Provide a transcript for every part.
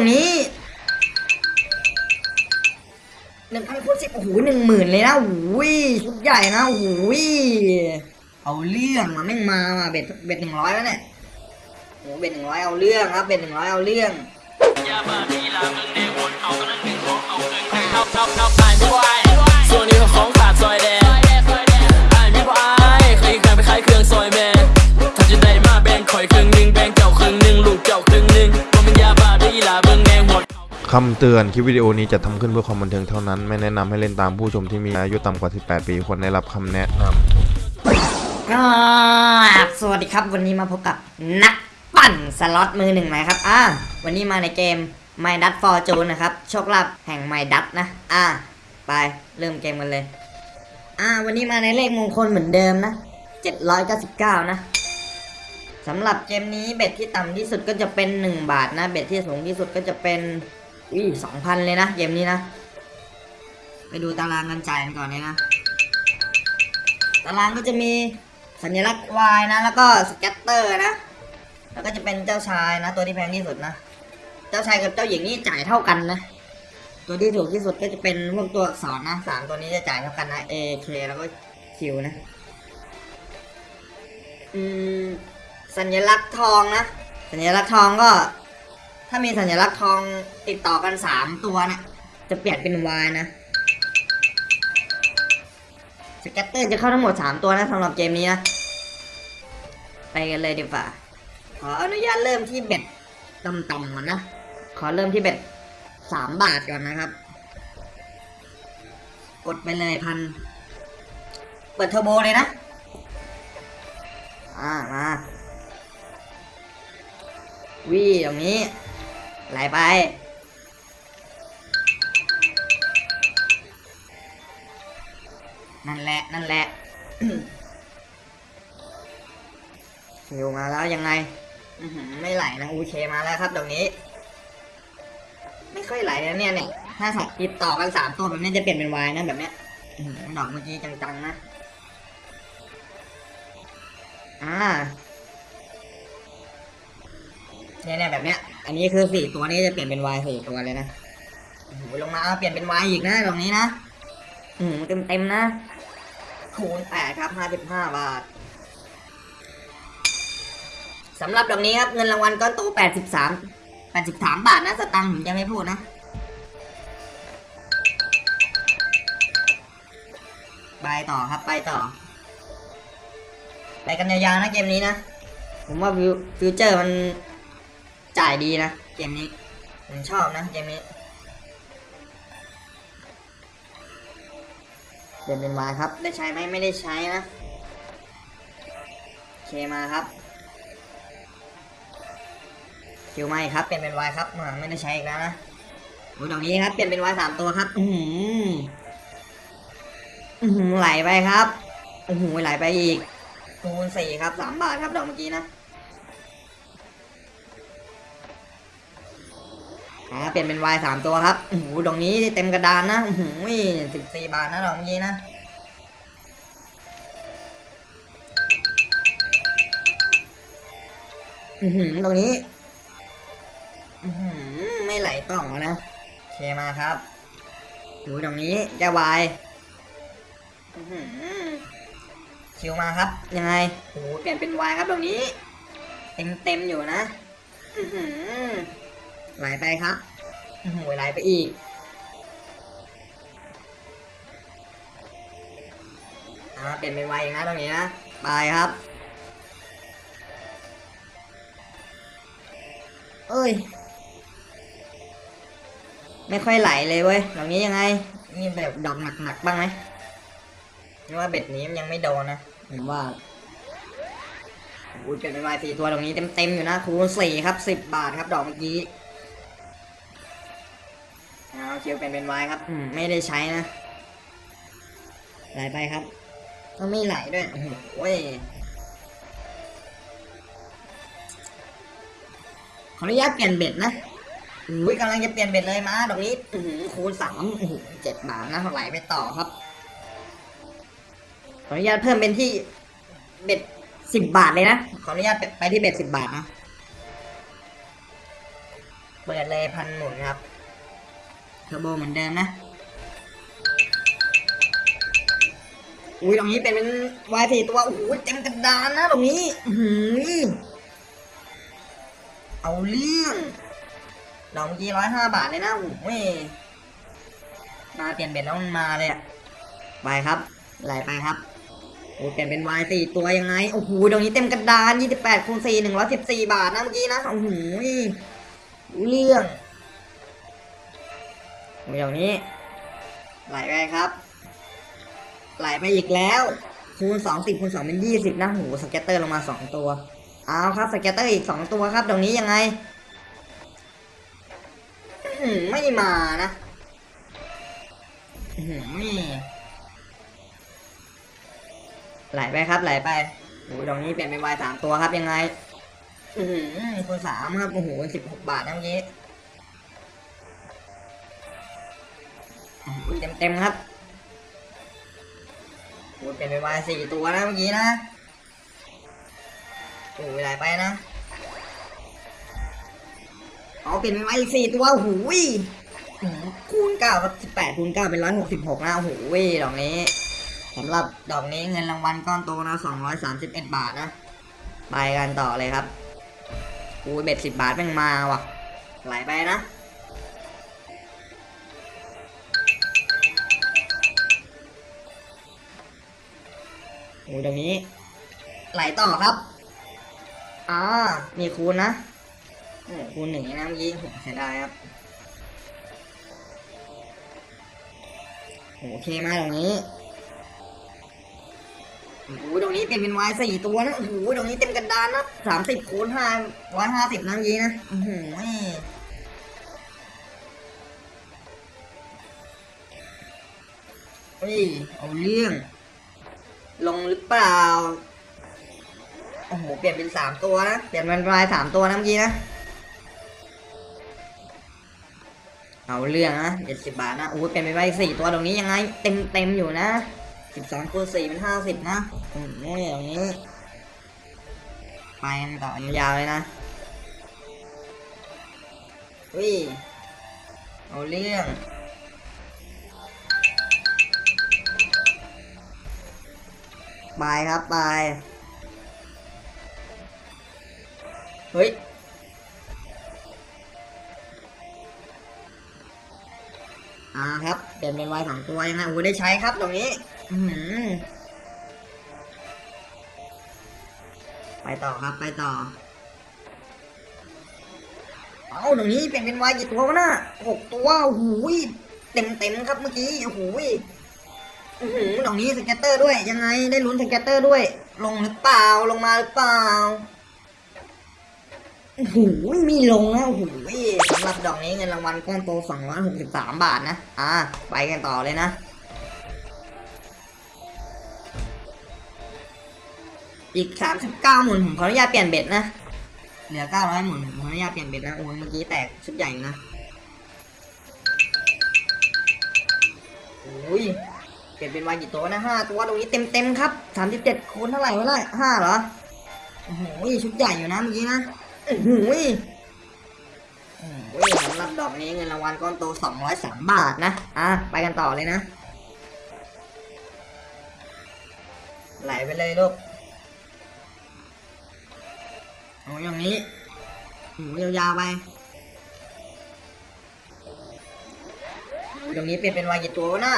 รงนี้หนึ่งพันคูณสิบโอ้โหหนึ่งหมื่นเลยนะโอ้ยชุดใหญ่นะโอ้ยเอาเรื่องมาแม่งมาว่ะเบ็ดเบ็ดหนึ่งร้อยแล้วเนี่ยโอ้หเบ็ดหนึ่งร้อยเอาเรื่องครับเบ็ดหนึ่งร้อยเอาเรื่องส่วนนี้ของขาดซอยแด คำเตือนคลิปวิดีโอนี้จะทำขึ้นเพื่อความบันเทิงเท่านั้น ไม่แนะนำให้เล่นตามผู้ชมที่มีอายุต่ำกว่า 18 ปีควรได้รับคำแนะนำสวัสดีครับวันนี้มาพบกับนักปั่นสล็อตมือหนึ่งไหมครับอ่าวันนี้มาในเกม My d u t Fortune นะครับโชคลาภแห่ง My d u t นะ อ่า ไปเริ่มเกมกันเลย อ่า วันนี้มาในเลขมงคลเหมือนเดิมนะ 799 นะสำหรับเกมนี้เบ็ดที่ต่ำที่สุดก็จะเป็น 1 บาทนะ เบ็ดที่สูงที่สุดก็จะเป็น อุ้ย2,000เลยนะเกมนี้นะ ไปดูตารางกันจ่ายกันก่อนเลยนะ ตารางก็จะมีสัญลักษณ์ Y นะ แล้วก็สแกตเตอร์นะ แล้วก็จะเป็นเจ้าชายนะ ตัวที่แพงที่สุดนะ เจ้าชายกับเจ้าหญิงนี่จ่ายเท่ากันนะ ตัวที่ถูกที่สุดก็จะเป็นพวกตัวอักษรนะสามตัวนี้จะจ่ายเท่ากันนะ A K แล้วก็ Q นะอืมสัญลักษณ์ทองนะ สัญลักษณ์ทองก็ ถ้ามีสัญลักษณ์ทองติดต่อกันสามตัวเนะี่ยจะเปลี่ยนเป็น Y นะ สแกตเตอร์จะเข้าทั้งหมด3ตัวนะสำหรับเกมนี้นะ ไปกันเลยดีกว่า ขออนุญาตเริ่มที่เบ็ดต่ำๆก่อนนะ ขอเริ่มที่เบ็ด3บาทก่อนนะครับ กดไปเลยพัน เปิดเทอร์โบเลยนะ อ่ามาวีตรงนี้ ไหลไป นั่นแหละ นั่นแหละหิวมาแล้วยังไงไม่ไหลนะอูเคมาแล้วครับตรงนี้ ไม่ค่อยไหลนะเนี่ยเนี่ยถ้าสัตว์ติดต่อกันสามตัวแบบนี้จะเปลี่ยนเป็นวายนะแบบเนี้ยดอกเมื่อกี้จังๆนะ อ่า เนี่ยเนี่ยแบบเนี้ย อันนี้คือสี่ตัวนี้จะเปลี่ยนเป็นวายสี่ตัวเลยนะโอ้โหลงมาเอาเปลี่ยนเป็นวายอีกนะตรงนี้นะอืมเต็มเต็มนะคูณแปดครับห้าสิบห้าบาทสำหรับดอกนี้ครับเงินรางวัลก้อนโตแปดสิบสามแปดสิบสามบาทนะสตังค์ผมจะไม่พูดนะไปต่อครับไปต่อไปกันยาวๆนะเกมนี้นะ ผมว่า feature มัน จ่ายดีนะเกมนี้ผมชอบนะเกมนี้เปลี่ยนเป็นวายครับ ได้ใช้ไหมไม่ได้ใช้นะ K มาครับ Q มาครับ เปลี่ยนเป็นวายครับไม่ได้ใช้อีกแล้วนะโอ้ยดอกนี้ครับ เปลี่ยนเป็นวายสามตัวครับ อือหืออือหือไหลไปครับโอ้โหไหลไปอีกคูณสี่ครับสามบาทครับดอกเมื่อกี้นะ อ่าเปลี่ยนเป็นวายสามตัวครับโอ้โหดอกนี้เต็มกระดานนะโอ้โหสิบสี่บาทนะดอกเมื่อกี้นะอือหือตรงนี้อือหือไม่ไหลต่องนะโอเคมาครับ ดูตรงนี้จะวายอือหือคิวมาครับ ยังไงโอ้โหเปลี่ยนเป็นวายครับตรงนี้ เต็มเต็มอยู่นะ อือหือ ไหลไปครับหือไหลไปอีก อ่าเปลี่ยนเป็นวายอีกนะตรงนี้นะ ไปครับ เอ้ย ไม่ค่อยไหลเลยเว้ยตรงนี้ยังไงมีแบบดอกหนักๆบ้างไหมนี่ว่าเบ็ดนี้มันยังไม่โดนนะผมว่าอุ้ยเป็นไปวายสี่ตัวตรงนี้เต็มๆอยู่นะคูณสี่ครับสิบบาทครับดอกเมื่อกี้ เอาเชียวเป็นเป็นวายครับอืมไม่ได้ใช้นะ ไหลไปครับก็ไม่ไหลด้วยโอ้โหเว้ยขออนุญาตเปลี่ยนเบ็ดนะอุ้ยกำลังจะเปลี่ยนเบ็ดเลยมาดอกนี้อื้อหือคูณสามอื้อหือเจ็ดบาทนะไหลไปต่อครับ ขออนุญาตเพิ่มเป็นที่เบ็ดสิบบาทเลยนะ ขออนุญาตไปที่เบ็ดสิบบาทนะ เปิดเลยพันหมุนครับ เทอร์โบเหมือนเดิมนะ อุ้ยตรงนี้เป็นเป็นวายสี่ตัวโอ้โหเต็มกระดานนะตรงนี้หือเอาเรื่องดอกเมื่อกี้ร้อยห้าบาทเลยนะโอ้โหมาเปลี่ยนเบ็ดแล้วมันมาเลยอะไปครับไหลไปครับโอ้เปลี่ยนเป็นวายสี่ตัวยังไงโอ้โหตรงนี้เต็มกระดานยี่สิบแปดคูณสี่หนึ่งร้อยสิบสี่บาทนะเมื่อกี้นะโอ้โหเรื่อง โอ้ยตรงนี้ ไหลไปครับ ไหลไปอีกแล้วคูณสองสิบคูณสองเป็นยี่สิบนะโห scatter ลงมาสองตัว เอาครับ scatter อีกสองตัวครับตรงนี้ยังไงไม่มานะอื้อหือไม่ไหลไปครับไหลไปโอ้ตรงนี้เปลี่ยนเป็นวายสามตัวครับยังไง อือคูณสามครับโอ้โหสิบหกบาทนะเมื่อกี้ เต็มเต็มๆครับโอ้เป็นไปวายสี่ตัวนะเมื่อกี้นะโอ้ยไหลไปนะเอาเปลี่ยนเป็นวายอีกสี่ตัวโอ้โหยคูณเก้าครับสิบแปดคูณเก้าเป็นร้อยหกสิบหกนะโอ้โหยดอกนี้สำหรับดอกนี้เงินรางวัลก้อนโตนะสองร้อยสามสิบเอ็ดบาทนะไปกันต่อเลยครับโอ้ยเบ็ดสิบบาทแม่งมาว่ะไหลไปนะ โอ้ยตรงนี้ ไหลต่อครับอ่ามีคูณนะโอ้คูณหนึ่งนะเมื่อกี้ผมเสียดายครับโอเคมากตรงนี้โอ้โหตรงนี้เปลี่ยนเป็นวายสี่ตัวนะโอ้โหตรงนี้เต็มกระดานนะสามสิบคูณห้าร้อยห้าสิบนะเมื่อกี้นะโอ้โหเฮ้ยเอาเรื่อง ลงหรือเปล่า โอ้โห เปลี่ยนเป็นสามตัวนะ เปลี่ยนเป็นลายสามตัวนะเมื่อกี้นะ เอาเรื่องนะเจ็ดสิบบาทนะโอ้โหเปลี่ยนเป็นลายสี่ตัวตรงนี้ยังไง เต็มเต็มอยู่นะสิบสองคูณสี่เป็นห้าสิบนะโอ้โหอย่างนี้ ไปต่อยาวเลยนะวิเอาเรื่อง บายครับบายเฮ้ย อ่าครับเปลี่ยนเป็นไวสองตัวยังไงโอ้ได้ใช้ครับตรงนี้ อืไปต่อครับไปต่อ เอาตรงนี้เปลี่ยนเป็นไวกี่ตัววะน่ะหกตัวโอ้โหเต็มเต็มครับเมื่อกี้โอ้โห อื้อหือตรงนี้ scatter ด้วย ยังไงได้ลุ้น scatter ด้วย ลงหรือเปล่าลงมาหรือเปล่าโอ้โหมีลงนะโอ้โหสำหรับดอกนี้เงินรางวัลก้อนโต263 บาทนะ อ่า ไปกันต่อเลยนะอีก39หมุนผมขออนุญาตเปลี่ยนเบ็ดนะ เหลือ900หมุนผมขออนุญาตเปลี่ยนเบ็ดนะ โอ้ยเมื่อกี้แตกชุดใหญ่นะ โอ้ย เปลี่ยนเป็นวายกี่ตัวนะห้าตัวตรงนี้เต็มเต็มครับสามสิบเจ็ดคูณเท่าไหร่วะล่ะห้าเหรอโอ้โหชุดใหญ่อยู่นะเมื่อกี้นะโอ้โหโอ้โหสำหรับดอกนี้เงินรางวัลก้อนโตสองร้อยสามบาทนะอะไปกันต่อเลยนะ ไหลไปเลยลูกโอ้ยอย่างนี้โอ้โหยาวๆไปตรงนี้เปลี่ยนเป็นวายกี่ตัววะน่ะ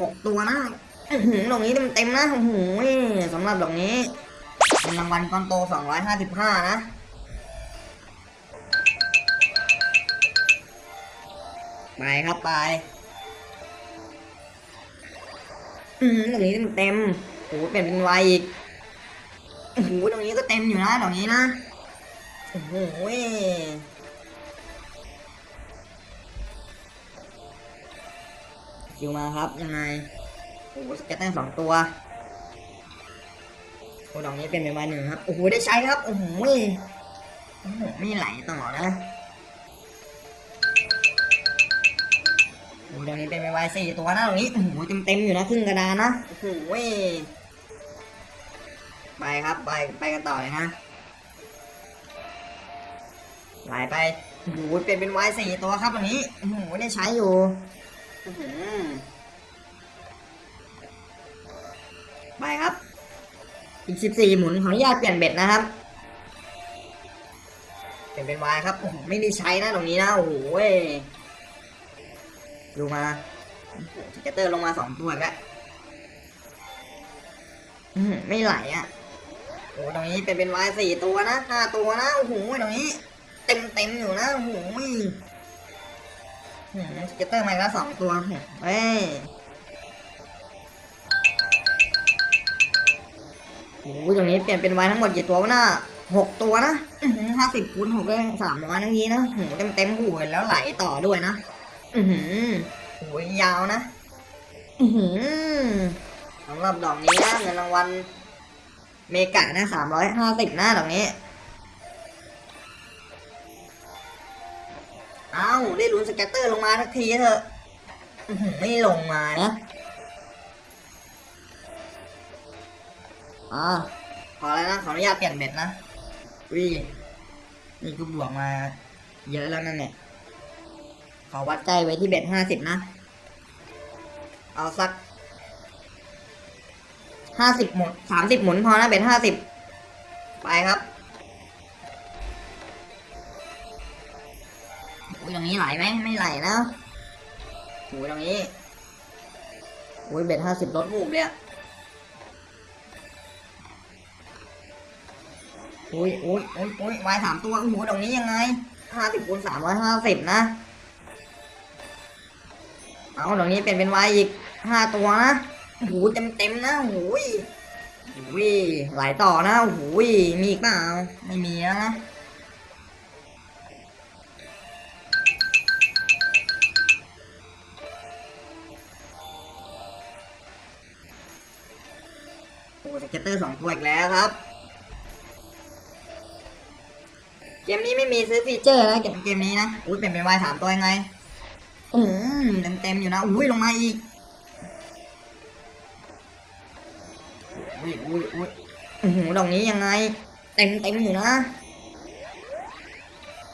หกตัวนะอื้อหือตรงนี้เต็มๆนะโอ้โหสำหรับดอกนี้เป็นรางวัลก้อนโตสองร้อยห้าสิบห้านะไปครับไปอืมตรงนี้เต็มๆโอ้โหเปลี่ยนเป็นวายอีกโอ้โหตรงนี้ก็เต็มอยู่นะดอกนี้นะ โอ้โห Q มาครับ ยังไงโอ้โห scatter สองตัวโอ้ดอกนี้เปลี่ยนเป็น wild หนึ่งครับ โอ้โห ได้ใช้ครับ โอ้โหโอ้โหไม่ไหลต่อนะโอ้ดอกนี้เปลี่ยนเป็น wild สี่ตัวนะตรงนี้ โอ้โห เต็มเต็มอยู่นะครึ่งกระดานนะ โอ้โหไปครับ ไป ไปกันต่อเลยนะไหลไปโอ้โหเปลี่ยนเป็นวายสี่ตัวครับวันนี้ โอ้โห ได้ใช้อยู่ ไปครับ อีกสิบสี่หมุนขออนุญาตเปลี่ยน bet นะครับ เปลี่ยนเป็นวายครับโอ้โหไม่ได้ใช้นะตรงนี้นะโอ้โหดูมาโอ้โห scatter ลงมาสองตัวแล้วไม่ไหลอะโอ้ตรงนี้เปลี่ยนเป็น wild สี่ตัวนะห้าตัวนะ โอ้โหตรงนี้ เต็มเต็มอยู่นะ โอ้โห scatter มาแล้วสองตัวเฮ้ยโอ้โหตรงนี้เปลี่ยนเป็นไวายทั้งหมดกี่ตัววะน่ะหกตัวนะห้าสิบคูณหกได้สามร้อยทั้งนี้นะโอ้โหเต็มเต็มหูแล้วไหลต่อด้วยนะ อือหือโอ้ยยาวนะ อือหือสำหรับดอกนี้นะเงินรางวัล mega นะสามร้อยห้าสิบหน้าตรงนี้ เอ้าได้ลุ้น scatter ลงมาสักทีเถอะอื้อหือไม่ลงมานะอ่าพอแล้วนะ ขออนุญาตเปลี่ยน bet นะวินี่ก็บวกมา เยอะแล้วนั่นเนี่ย ขอวัดใจไว้ที่เบ็ดห้าสิบนะ เอาสักห้าสิบหมุนสามสิบหมุนพอนะเป็นห้าสิบไปครับ อุ้ยตรงนี้ไหลไหมไม่ไหลนะอุ้ยตรงนี้อุ้ยเบ็ดห้าสิบลดหูบเลยอะอุ้ยอุ้ยอุ้ยอุ้ยวายสามตัวโอ้โหตรงนี้ยังไงห้าสิบคูณสามร้อยห้าสิบนะ เอาตรงนี้เปลี่ยนเป็น wild อีกห้าตัวนะโอ้โหเต็มเต็มนะโอ้โหยโอ้โหยไหลต่อนะโอ้โหยมีอีกเปล่าไม่มีแล้วนะ scatter สองตัวอีกแล้วครับ เกมนี้ไม่มีซื้อฟีเจอร์นะเกมเกมนี้นะ อุ้ยเป็นเป็นวายสามตัวยังไงอืมเต็มเต็มๆอยู่นะ อุ้ยลงมาอีก อุ้ยอุ้ยอุ้ยอือหือดอกนี้ยังไง เต็มเต็มอยู่นะ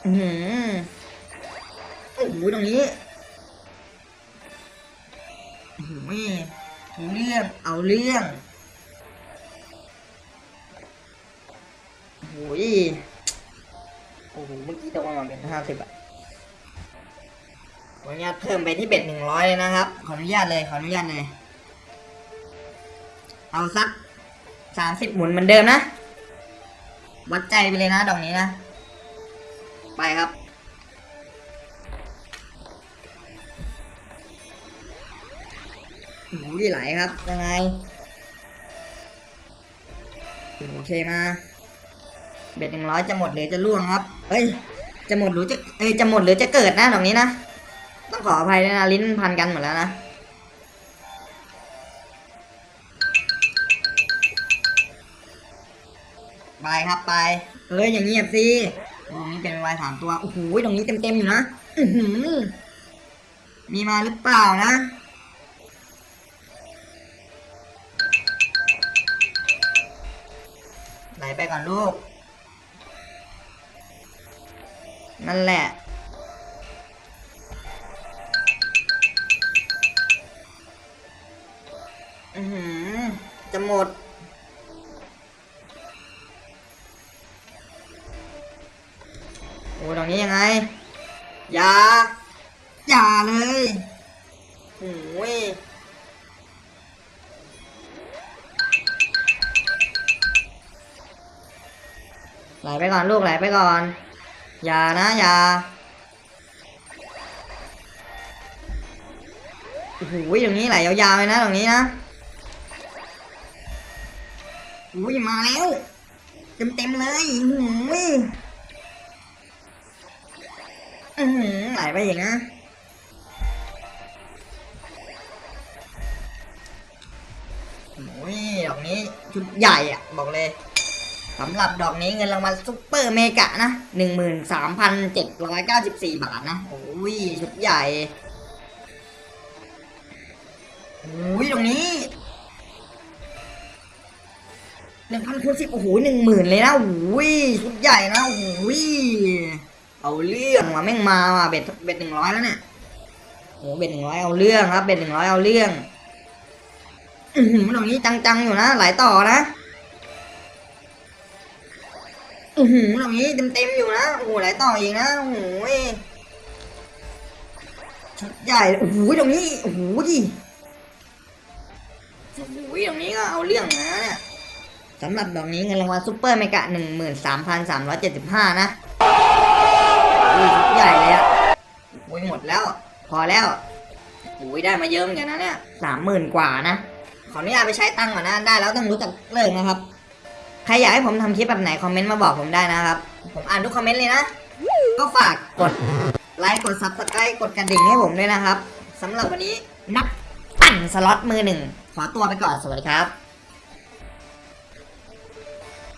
อือหือโอ้โหดอกนี้โอ้โหเอาเรื่อง เอาเรื่อง โอ้โหโอ้โหเมื่อกี้ตกมาเป็นห้าสิบอะขออนุญาตเพิ่มไปที่เบ็ดหนึ่งร้อยเลยนะครับ ขออนุญาตเลย ขออนุญาตเลย เอาสักสามสิบหมุนเหมือนเดิมนะ วัดใจไปเลยนะดอกนี้นะ ไปครับ หูดีไหลครับ ยังไง โอเคมา เบ็ดหนึ่งร้อยจะหมดหรือจะล่วงครับเอ้ยจะหมดหรือจะเอ้ยจะหมดหรือจะเกิดนะดอกนี้นะต้องขออภัยด้วยนะลิ้นพันกันหมดแล้วนะไปครับไปเอ้ยอย่างเงียบสิตรงนี้เป็นวายสามตัวโอ้โหตรงนี้เต็มๆอยู่นะมีมาหรือเปล่านะไหลไปก่อนลูก นั่นแหละ อือหือ จะหมด โอ้ตรงนี้ยังไง อย่า อย่าเลยโอ้ยไหลไปก่อนลูกไหลไปก่อน อย่านะอย่าโอ้โหตรงนี้ไหลยาวๆเลยนะตรงนี้นะอุ้ยมาแล้ว เต็มๆเลยโอ้ยอือหือไหลไปอีกนะโอ้ยดอกนี้ชุดใหญ่อะบอกเลย สำหรับดอกนี้เงินรางวัล Super Mega นะหนึ่งหมื่นสามพันเจ็ดร้อยเก้าสิบสี่บาทนะ โอ้ย ชุดใหญ่โอ้ยตรงนี้หนึ่งพันคูณสิบโอ้โหหนึ่งหมื่นเลยนะโอ้ยชุดใหญ่นะโอ้ยเอาเรื่องว่ะแม่งมาว่ะ bet bet หนึ่งร้อยแล้วเนี่ยโอ้เบ็ดหนึ่งร้อยเอาเรื่องครับเบ็ดหนึ่งร้อยเอาเรื่องอือหือตรงนี้จังๆอยู่นะหลายต่อนะ อือหือตรงนี้เต็มๆอยู่นะโอ้โหหลายต่ออีกนะโอ้โหยชุดใหญ่โอ้โหตรงนี้โอ้โหดิโอ้โหตรงนี้ก็เอาเรื่องนะเนี่ยสำหรับดอกนี้เงินรางวัลซุปเปอร์เมกะหนึ่งหมื่นสามพันสามร้อยเจ็ดสิบห้านะชุดใหญ่เลยอะโอ้ยหมดแล้ว พอแล้วโอ้ยได้มาเยอะเหมือนกันนะเนี่ยสามหมื่นกว่านะขออนุญาตไปใช้ตังค์ก่อนนะ ได้แล้วต้องรู้จักเลิกนะครับ ใครอยากให้ผมทำคลิปแบบไหนคอมเมนต์มาบอกผมได้นะครับ ผมอ่านทุกคอมเมนต์เลยนะ ก็ฝากกดไลค์กด subscribe กดกระดิ่งให้ผมด้วยนะครับสำหรับวันนี้นักปั่นสล็อตมือหนึ่งขอตัวไปก่อนสวัสดีครับ